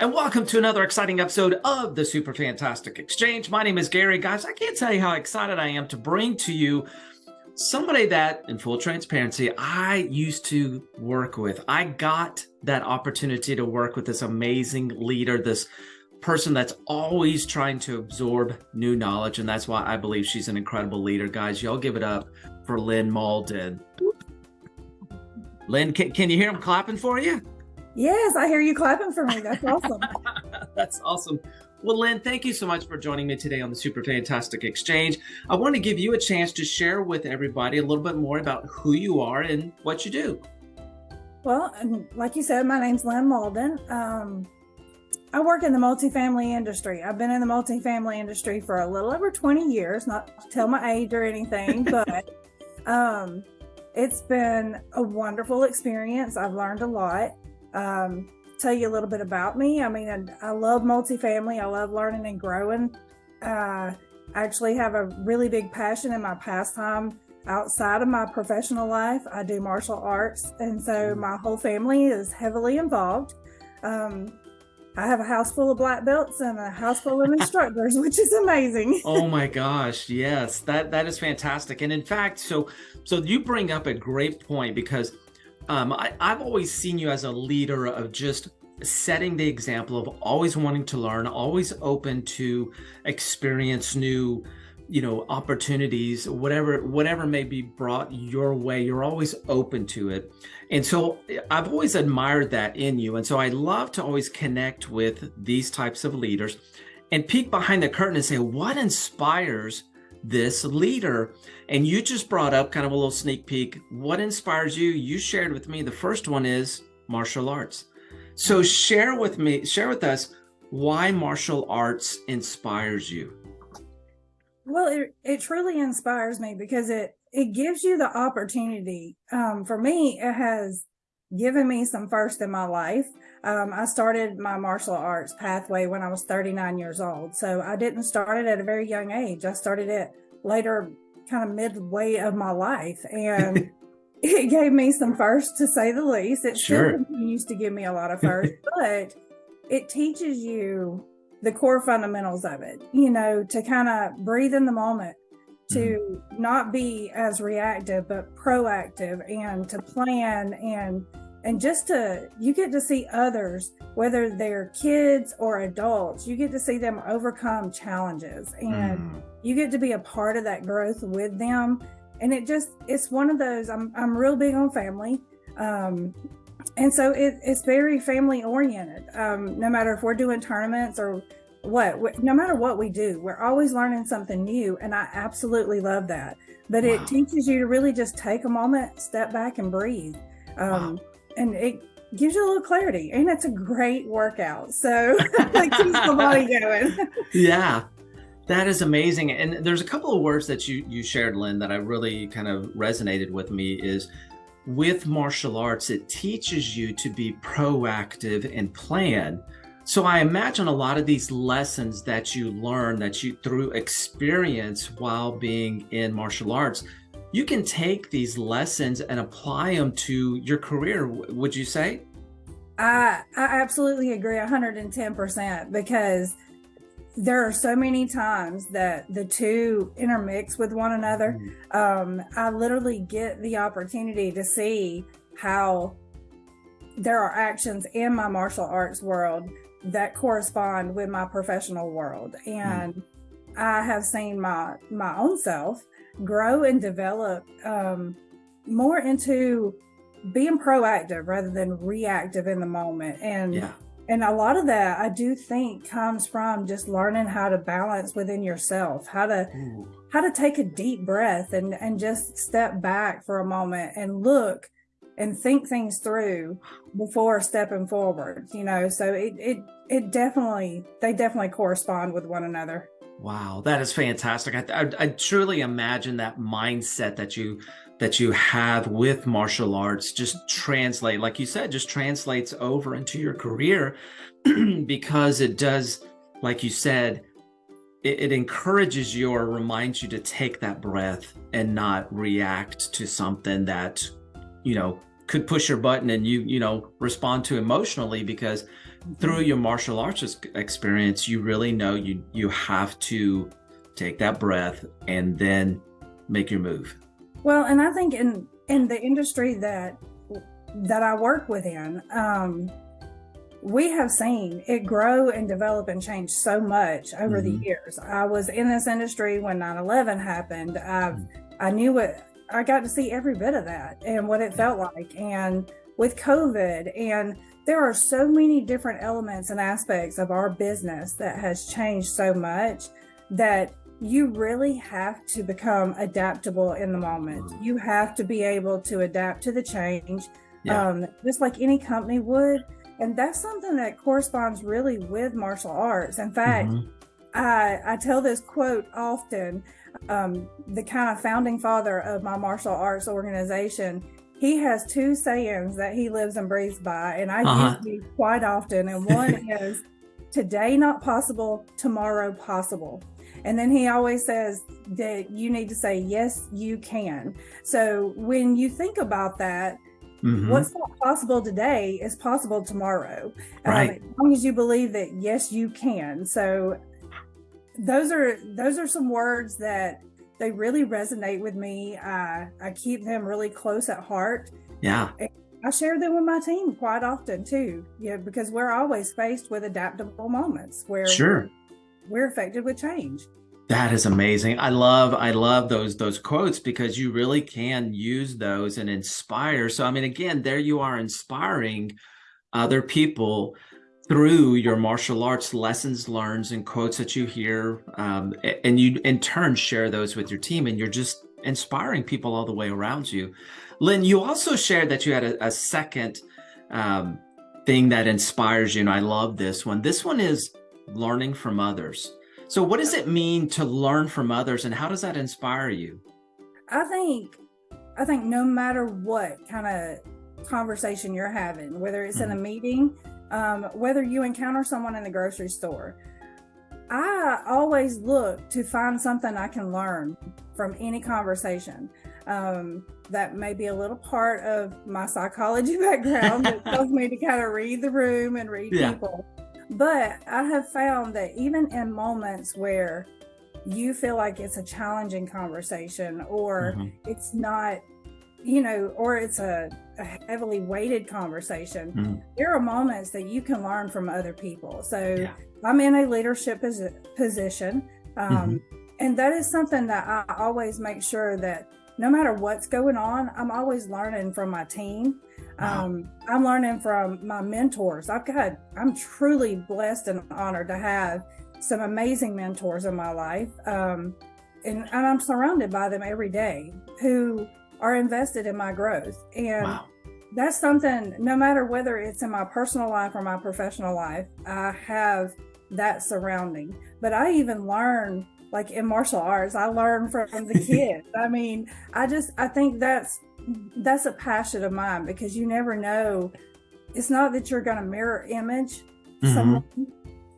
and welcome to another exciting episode of the Super Fantastic Exchange. My name is Gary. Guys, I can't tell you how excited I am to bring to you somebody that, in full transparency, I used to work with. I got that opportunity to work with this amazing leader, this person that's always trying to absorb new knowledge. And that's why I believe she's an incredible leader. Guys, y'all give it up for Lynn Malden. Lynn, can, can you hear him clapping for you? Yes, I hear you clapping for me. That's awesome. That's awesome. Well, Lynn, thank you so much for joining me today on the Super Fantastic Exchange. I want to give you a chance to share with everybody a little bit more about who you are and what you do. Well, like you said, my name's Lynn Malden. Um, I work in the multifamily industry. I've been in the multifamily industry for a little over 20 years, not to tell my age or anything, but um, it's been a wonderful experience. I've learned a lot um, tell you a little bit about me. I mean, I, I love multifamily. I love learning and growing. Uh, I actually have a really big passion in my pastime outside of my professional life. I do martial arts, and so mm. my whole family is heavily involved. Um, I have a house full of black belts and a house full of instructors, which is amazing. oh my gosh, yes, that that is fantastic. And in fact, so so you bring up a great point because um, I, I've always seen you as a leader of just setting the example of always wanting to learn, always open to experience new, you know, opportunities, whatever, whatever may be brought your way, you're always open to it. And so I've always admired that in you. And so I love to always connect with these types of leaders and peek behind the curtain and say, what inspires this leader. And you just brought up kind of a little sneak peek. What inspires you? You shared with me. The first one is martial arts. So share with me, share with us why martial arts inspires you. Well, it, it truly inspires me because it, it gives you the opportunity. Um, for me, it has given me some first in my life. Um, I started my martial arts pathway when I was 39 years old. So I didn't start it at a very young age. I started it later, kind of midway of my life. And it gave me some first, to say the least. It sure. still continues to give me a lot of first, but it teaches you the core fundamentals of it, you know, to kind of breathe in the moment, to mm-hmm. not be as reactive, but proactive and to plan and and just to you get to see others whether they're kids or adults you get to see them overcome challenges and mm. you get to be a part of that growth with them and it just it's one of those i'm, I'm real big on family um, and so it, it's very family oriented um, no matter if we're doing tournaments or what no matter what we do we're always learning something new and i absolutely love that. But wow. it teaches you to really just take a moment step back and breathe. Um, wow. and it gives you a little clarity and it's a great workout. So it keeps the body going. Yeah. That is amazing. And there's a couple of words that you you shared lynn that i really kind of resonated with me is with martial arts it teaches you to be proactive and plan so i imagine a lot of these lessons that you learn that you through experience while being in martial arts you can take these lessons and apply them to your career, would you say? I, I absolutely agree 110% because there are so many times that the two intermix with one another. Mm-hmm. Um, I literally get the opportunity to see how there are actions in my martial arts world that correspond with my professional world. And mm-hmm. I have seen my my own self grow and develop um, more into being proactive rather than reactive in the moment and yeah. and a lot of that i do think comes from just learning how to balance within yourself how to Ooh. how to take a deep breath and and just step back for a moment and look and think things through before stepping forward you know so it it it definitely they definitely correspond with one another Wow, that is fantastic. I, I, I, truly imagine that mindset that you that you have with martial arts just translate, like you said, just translates over into your career because it does, like you said, it, it encourages you or reminds you to take that breath and not react to something that, you know, could push your button and you, you know, respond to emotionally because through your martial arts experience, you really know you you have to take that breath and then make your move. Well, and I think in in the industry that that I work within, um, we have seen it grow and develop and change so much over mm-hmm. the years. I was in this industry when 9/11 happened. I've mm-hmm. I knew what I got to see every bit of that and what it felt like. And with COVID, and there are so many different elements and aspects of our business that has changed so much that you really have to become adaptable in the moment. Mm-hmm. You have to be able to adapt to the change, yeah. um, just like any company would. And that's something that corresponds really with martial arts. In fact, mm-hmm. I, I tell this quote often. Um, the kind of founding father of my martial arts organization, he has two sayings that he lives and breathes by, and I uh-huh. use these quite often. And one is, "Today not possible, tomorrow possible." And then he always says that you need to say, yes, you can. So when you think about that, mm-hmm. what's not possible today is possible tomorrow. Right. Um, as long as you believe that, yes, you can. So those are those are some words that they really resonate with me. I I keep them really close at heart. Yeah. I share them with my team quite often too. Yeah, because we're always faced with adaptable moments where sure we're affected with change. That is amazing. I love I love those those quotes because you really can use those and inspire. So I mean again, there you are inspiring other people through your martial arts lessons learns and quotes that you hear um, and you in turn share those with your team and you're just inspiring people all the way around you. Lynn, you also shared that you had a, a second um, thing that inspires you and I love this one. This one is learning from others. So what does it mean to learn from others and how does that inspire you? I think I think no matter what kind of conversation you're having, whether it's mm-hmm. in a mm-hmm. meeting, um, whether you encounter someone in the grocery store, I always look to find something I can learn from any conversation. Um, that may be a little part of my psychology background that tells me to kind of read the room and read yeah. people. But I have found that even in moments where you feel like it's a challenging conversation or mm-hmm. it's not, you know, or it's a, a heavily weighted conversation, mm-hmm. there are moments that you can learn from other people. So yeah. I'm in a leadership position. Um, mm-hmm. And that is something that I always make sure that no matter what's going on, I'm always learning from my team. Wow. Um, I'm learning from my mentors. I've got, I'm truly blessed and honored to have some amazing mentors in my life. Um, and, and, I'm surrounded by them every day who are invested in my growth. And wow. that's something, no matter whether it's in my personal life or my professional life, I have that surrounding. But I even learn, like in martial arts, I learn from the kids. I mean, I just, I think that's that's a passion of mine because you never know. It's not that you're going to mirror image mm-hmm. someone,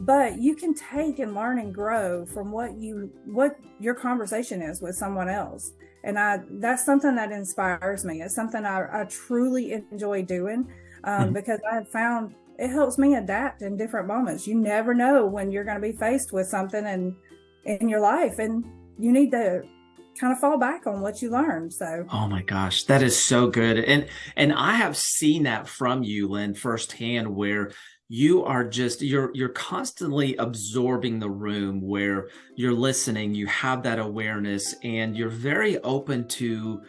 but you can take and learn and grow from what you what your conversation is with someone else. And I that's something that inspires me. It's something I, I truly enjoy doing um, mm-hmm. because I have found it helps me adapt in different moments. You never know when you're going to be faced with something and in your life, and you need to kind of fall back on what you learned. So Oh my gosh, that is so good. And and I have seen that from you, Lynn, firsthand, where you are just you're you're constantly absorbing the room where you're listening, you have that awareness, and you're very open to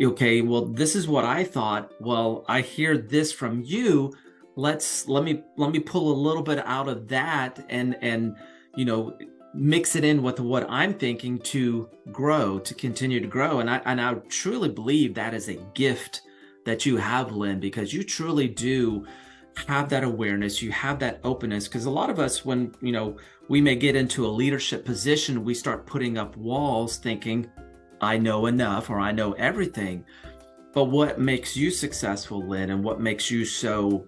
okay, well, this is what I thought. Well, I hear this from you. Let's let me let me pull a little bit out of that and and you know mix it in with what I'm thinking to grow, to continue to grow. And I, and I truly believe that is a gift that you have, Lynn, because you truly do have that awareness, you have that openness. Because a lot of us, when, you know, we may get into a leadership position, we start putting up walls thinking, I know enough or I know everything. But what makes you successful, Lynn, and what makes you so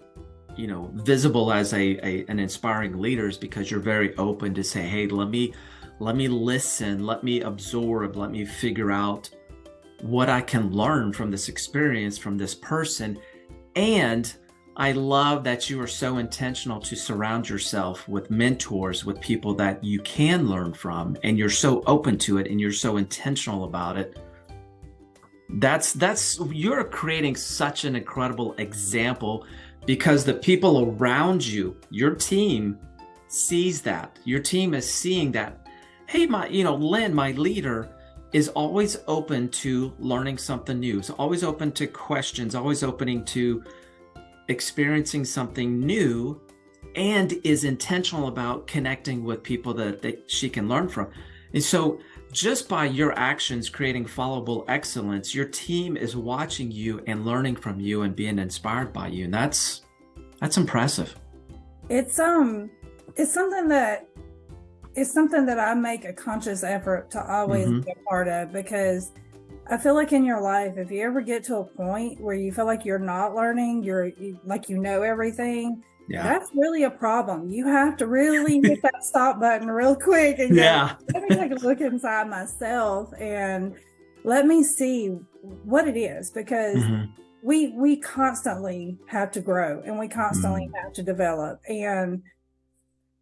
you know visible as a, a an inspiring leader is because you're very open to say hey let me let me listen let me absorb let me figure out what i can learn from this experience from this person and I love that you are so intentional to surround yourself with mentors, with people that you can learn from, and you're so open to it and you're so intentional about it. That's that's you're creating such an incredible example because the people around you, your team sees that. Your team is seeing that. Hey, my, you know, Lynn, my leader, is always open to learning something new. So always open to questions, always opening to experiencing something new and is intentional about connecting with people that, that she can learn from. And so just by your actions creating followable excellence, your team is watching you and learning from you and being inspired by you. And that's that's impressive. It's um it's something that it's something that I make a conscious effort to always mm-hmm. be a part of because I feel like in your life, if you ever get to a point where you feel like you're not learning, you're you, like you know everything, yeah. that's really a problem. You have to really hit that stop button real quick and yeah. Go, let me take a look inside myself and let me see what it is because mm-hmm. we we constantly have to grow and we constantly mm-hmm. have to develop and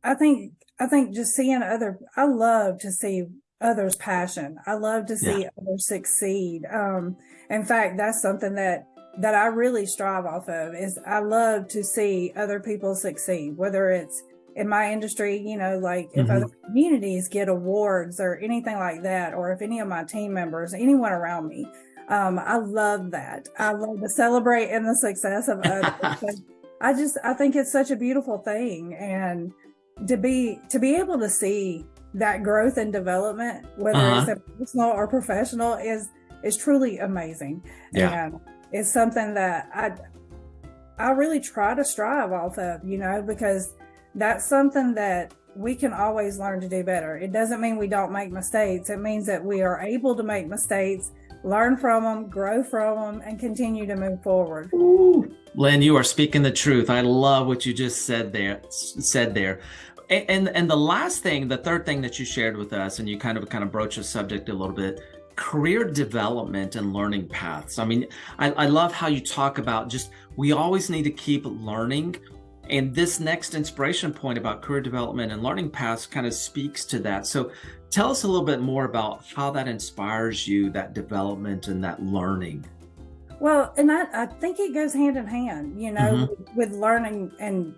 I think I think just seeing other I love to see others passion. I love to see yeah. others succeed. Um in fact that's something that that I really strive off of is I love to see other people succeed, whether it's in my industry, you know, like if mm-hmm. other communities get awards or anything like that, or if any of my team members, anyone around me, um, I love that. I love to celebrate in the success of others. I just I think it's such a beautiful thing, and to be to be able to see that growth and development, whether uh-huh. it's personal or professional, is is truly amazing. Yeah. And it's something that I I really try to strive off of, you know, because that's something that we can always learn to do better. It doesn't mean we don't make mistakes. It means that we are able to make mistakes, learn from them, grow from them, and continue to move forward. Ooh. Lynn, you are speaking the truth. I love what you just said there. Said there. And, and the last thing, the third thing that you shared with us, and you kind of kind of broached the subject a little bit, career development and learning paths. I mean, I, I love how you talk about just we always need to keep learning. And this next inspiration point about career development and learning paths kind of speaks to that. So tell us a little bit more about how that inspires you, that development and that learning. Well, and I, I think it goes hand in hand, you know, mm-hmm. with learning and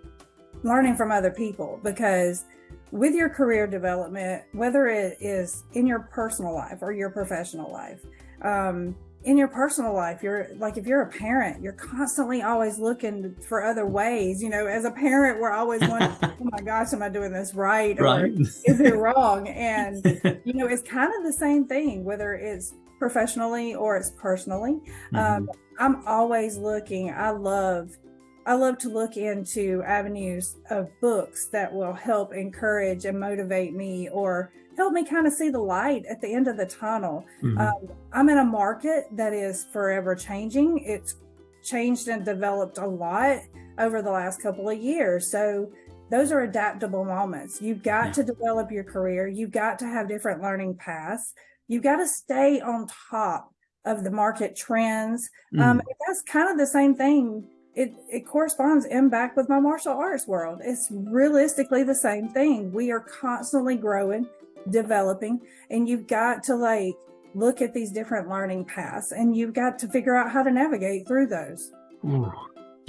learning from other people because with your career development, whether it is in your personal life or your professional life, um, in your personal life, you're like if you're a parent, you're constantly always looking for other ways. You know, as a parent, we're always wondering, oh my gosh, am I doing this right? Right. Or is it wrong? And you know, it's kind of the same thing, whether it's professionally or it's personally. Mm-hmm. Um, I'm always looking. I love I love to look into avenues of books that will help encourage and motivate me or help me kind of see the light at the end of the tunnel. Mm-hmm. Um, I'm in a market that is forever changing. It's changed and developed a lot over the last couple of years. So those are adaptable moments. You've got yeah. to develop your career. You've got to have different learning paths. You've got to stay on top of the market trends. Mm. Um, that's kind of the same thing it, it corresponds in back with my martial arts world. It's realistically the same thing. We are constantly growing, developing, and you've got to like look at these different learning paths and you've got to figure out how to navigate through those. Ooh.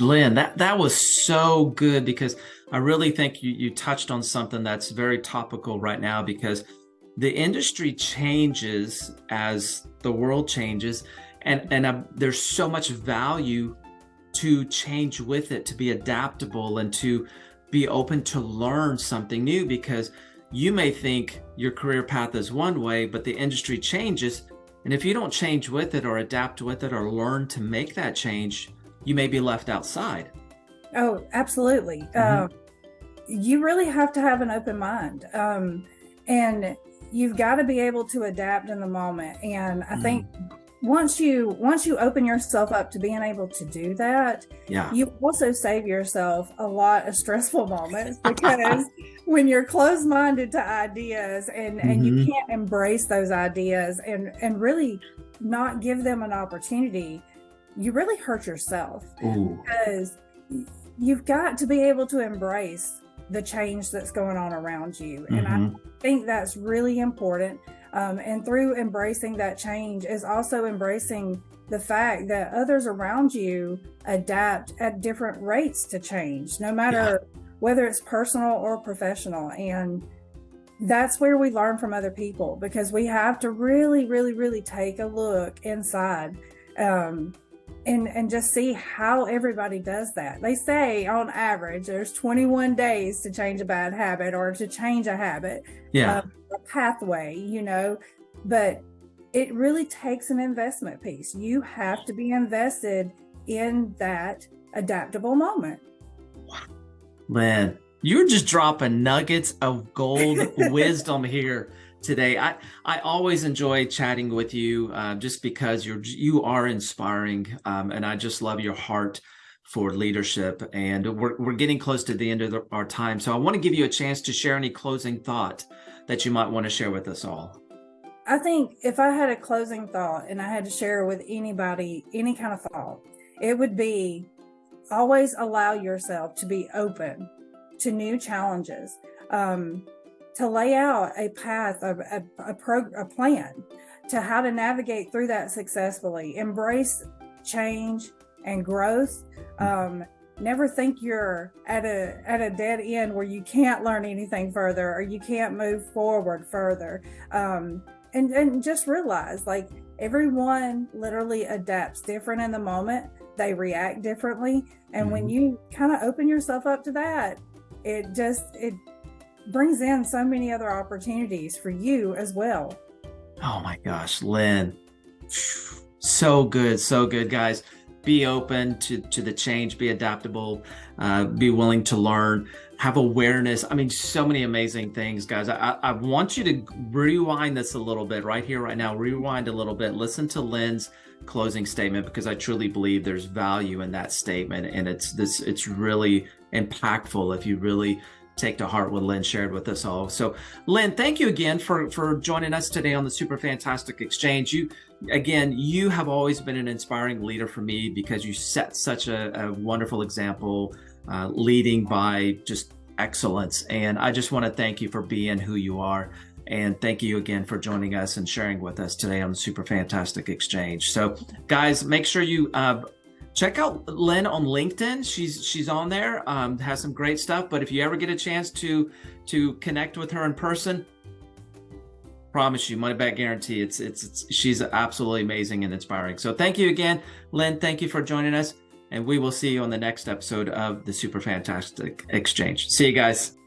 Lynn, that, that was so good because I really think you, you touched on something that's very topical right now because the industry changes as the world changes and, and uh, there's so much value to change with it, to be adaptable and to be open to learn something new because you may think your career path is one way, but the industry changes. And if you don't change with it or adapt with it or learn to make that change, you may be left outside. Oh, absolutely. Mm-hmm. Uh, you really have to have an open mind. Um, and you've got to be able to adapt in the moment. And I mm-hmm. think once you once you open yourself up to being able to do that yeah you also save yourself a lot of stressful moments because when you're closed-minded to ideas and mm-hmm. and you mm-hmm. can't embrace those ideas and and really not give them an opportunity you really hurt yourself Ooh. because you've got to be able to embrace the change that's going on around you. And Mhm. I think that's really important. Um, and through embracing that change is also embracing the fact that others around you adapt at different rates to change, no matter whether it's personal or professional. And that's where we learn from other people because we have to really, really, really take a look inside um, and and just see how everybody does that. They say on average there's 21 days to change a bad habit or to change a habit, Yeah. um, pathway, you know, but it really takes an investment piece. You have to be invested in that adaptable moment. Lynn, you're just dropping nuggets of gold wisdom here today. I I always enjoy chatting with you uh, just because you're you are inspiring, um, and I just love your heart for leadership. And we're we're getting close to the end of the, our time, so I want to give you a chance to share any closing thought that you might want to share with us all. I think if I had a closing thought and I had to share with anybody any kind of thought, it would be always allow yourself to be open to new challenges, um, to lay out a path, a, a, a, pro, a plan to how to navigate through that successfully, embrace change and growth. Um, never think you're at a at a dead end where you can't learn anything further or you can't move forward further. Um, and and just realize like everyone literally adapts different in the moment they react differently and when Mhm. you kind of open yourself up to that it just it brings in so many other opportunities for you as well Oh my gosh, Lynn. So good, so good, guys. Be open to, to the change, be adaptable, uh, be willing to learn, have awareness. I mean, so many amazing things, guys. I, I want you to rewind this a little bit right here, right now. Rewind a little bit. Listen to Lynn's closing statement because I truly believe there's value in that statement. And it's this, it's really impactful if you really take to heart what Lynn shared with us all. So Lynn, thank you again for for joining us today on the Super Fantastic Exchange. You again, you have always been an inspiring leader for me because you set such a, a wonderful example, uh, leading by just excellence. And I just want to thank you for being who you are. And thank you again for joining us and sharing with us today on the Super Fantastic Exchange. So, guys, make sure you uh, check out Lynn on LinkedIn. She's she's on there, um, has some great stuff. But if you ever get a chance to to connect with her in person, promise you, money back guarantee. It's, it's it's she's absolutely amazing and inspiring. So thank you again, Lynn. Thank you for joining us, and we will see you on the next episode of the Super Fantastic Exchange. See you guys.